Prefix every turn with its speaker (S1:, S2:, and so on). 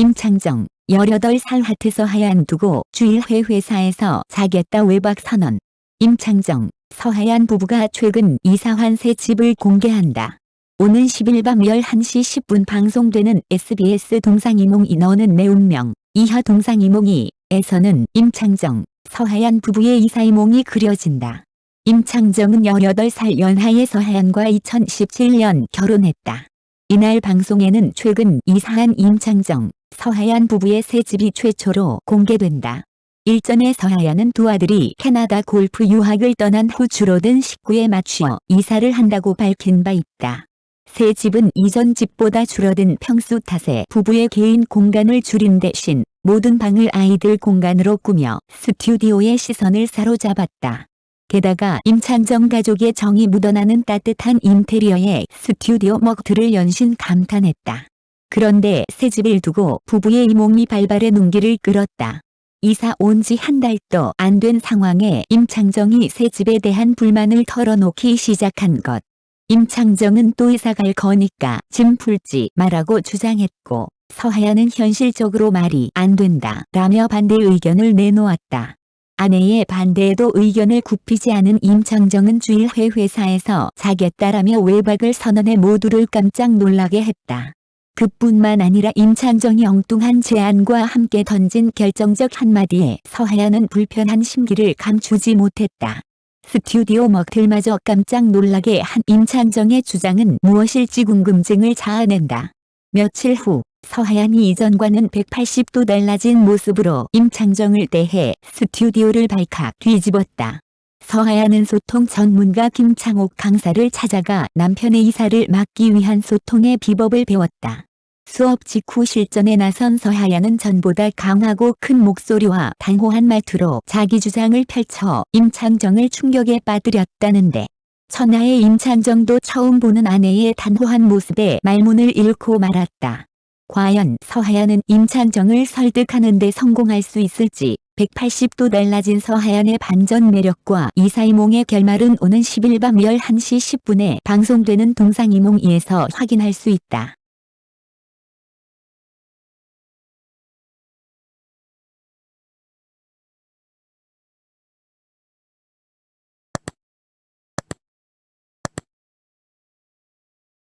S1: 임창정 18살 하트서 하얀 두고 주일회 회사에서 자겠다 외박 선언. 임창정, 서하얀 부부가 최근 이사한 새 집을 공개한다. 오는 10일 밤 11시 10분 방송되는 SBS 동상이몽이 너는 내 운명 이하 동상이몽이 에서는 임창정, 서하얀 부부의 이사이몽이 그려진다. 임창정은 18살 연하의 서하얀과 2017년 결혼했다. 이날 방송에는 최근 이사한 임창정, 서하얀 부부의 새 집이 최초로 공개된다. 일전에 서하얀은 두 아들이 캐나다 골프 유학을 떠난 후 줄어든 식구에 맞추어 이사를 한다고 밝힌 바 있다. 새 집은 이전 집보다 줄어든 평수 탓에 부부의 개인 공간을 줄인 대신 모든 방을 아이들 공간으로 꾸며 스튜디오의 시선을 사로잡았다. 게다가 임창정 가족의 정이 묻어나는 따뜻한 인테리어에 스튜디오 먹들을 연신 감탄했다. 그런데 새 집을 두고 부부의 이몽이 발발의 눈길을 끌었다. 이사 온 지 한 달도 안 된 상황에 임창정이 새 집에 대한 불만을 털어놓기 시작한 것. 임창정은 또 이사 갈 거니까 짐 풀지 말라고 주장했고 서하야는 현실적으로 말이 안 된다 라며 반대 의견을 내놓았다. 아내의 반대에도 의견을 굽히지 않은 임창정은 주일회 회사에서 자겠다라며 외박을 선언해 모두를 깜짝 놀라게 했다. 그뿐만 아니라 임창정이 엉뚱한 제안과 함께 던진 결정적 한마디에 서하야는 불편한 심기를 감추지 못했다. 스튜디오 먹들마저 깜짝 놀라게 한 임창정의 주장은 무엇일지 궁금증을 자아낸다. 며칠 후 서하얀이 이전과는 180도 달라진 모습으로 임창정을 대해 스튜디오를 발칵 뒤집었다. 서하얀은 소통 전문가 김창옥 강사를 찾아가 남편의 이사를 막기 위한 소통의 비법을 배웠다. 수업 직후 실전에 나선 서하얀은 전보다 강하고 큰 목소리와 단호한 말투로 자기 주장을 펼쳐 임창정을 충격에 빠뜨렸다는데 천하의 임창정도 처음 보는 아내의 단호한 모습에 말문을 잃고 말았다. 과연 서하얀은 임창정을 설득하는 데 성공할 수 있을지 180도 달라진 서하얀의 반전 매력과 이사이몽의 결말은 오는 10일 밤 11시 10분에 방송되는 동상이몽2에서 확인할 수 있다.